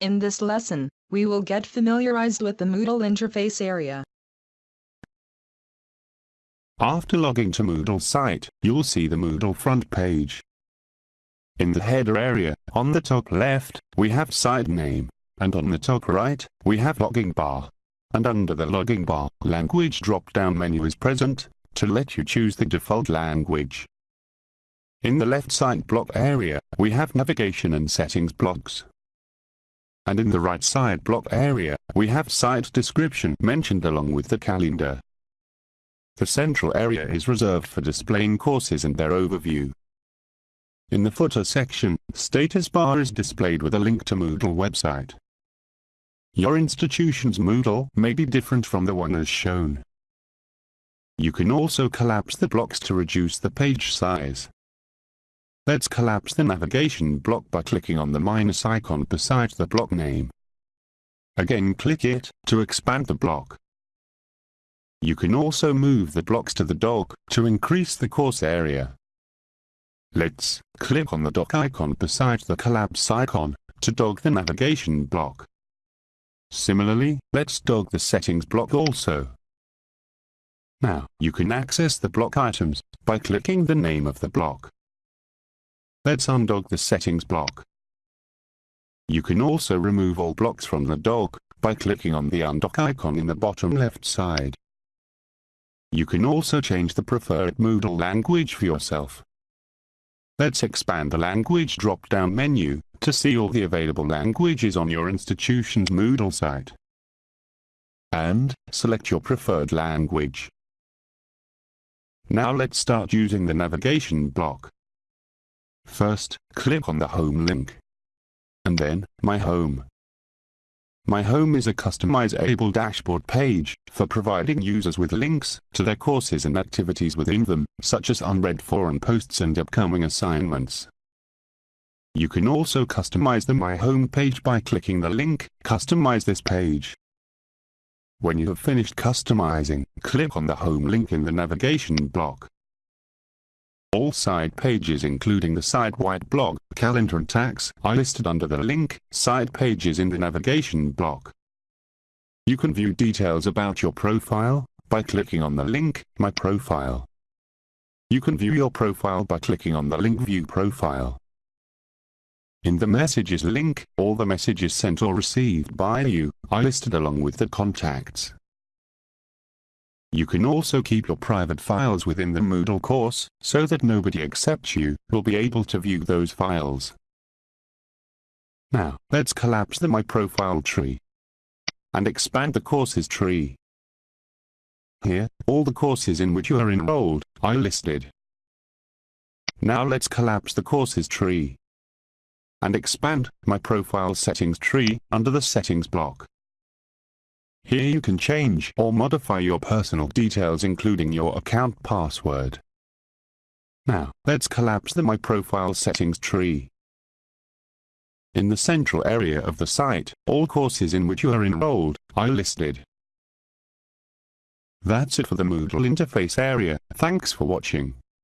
In this lesson, we will get familiarized with the Moodle interface area. After logging to Moodle site, you'll see the Moodle front page. In the header area, on the top left, we have site name, and on the top right, we have logging bar. And under the logging bar, language drop-down menu is present, to let you choose the default language. In the left side block area, we have navigation and settings blocks. And in the right side block area, we have site description mentioned along with the calendar. The central area is reserved for displaying courses and their overview. In the footer section, status bar is displayed with a link to Moodle website. Your institution's Moodle may be different from the one as shown. You can also collapse the blocks to reduce the page size. Let's collapse the navigation block by clicking on the minus icon beside the block name. Again click it, to expand the block. You can also move the blocks to the dock, to increase the course area. Let's click on the dock icon beside the collapse icon, to dock the navigation block. Similarly, let's dock the settings block also. Now, you can access the block items, by clicking the name of the block. Let's undock the settings block. You can also remove all blocks from the dock, by clicking on the undock icon in the bottom left side. You can also change the preferred Moodle language for yourself. Let's expand the language drop-down menu, to see all the available languages on your institution's Moodle site. And, select your preferred language. Now let's start using the navigation block. First, click on the Home link. And then, My Home. My Home is a customizable dashboard page, for providing users with links to their courses and activities within them, such as unread forum posts and upcoming assignments. You can also customize the My Home page by clicking the link, Customize this page. When you have finished customizing, click on the Home link in the navigation block. All site pages including the site-wide blog, calendar and tags are listed under the link, Site Pages in the navigation block. You can view details about your profile, by clicking on the link, My Profile. You can view your profile by clicking on the link View Profile. In the Messages link, all the messages sent or received by you are listed along with the contacts. You can also keep your private files within the Moodle course, so that nobody except you will be able to view those files. Now, let's collapse the My Profile tree and expand the courses tree. Here, all the courses in which you are enrolled are listed. Now let's collapse the courses tree and expand My Profile settings tree under the settings block. Here you can change or modify your personal details including your account password. Now, let's collapse the My Profile settings tree. In the central area of the site, all courses in which you are enrolled are listed. That's it for the Moodle interface area. Thanks for watching.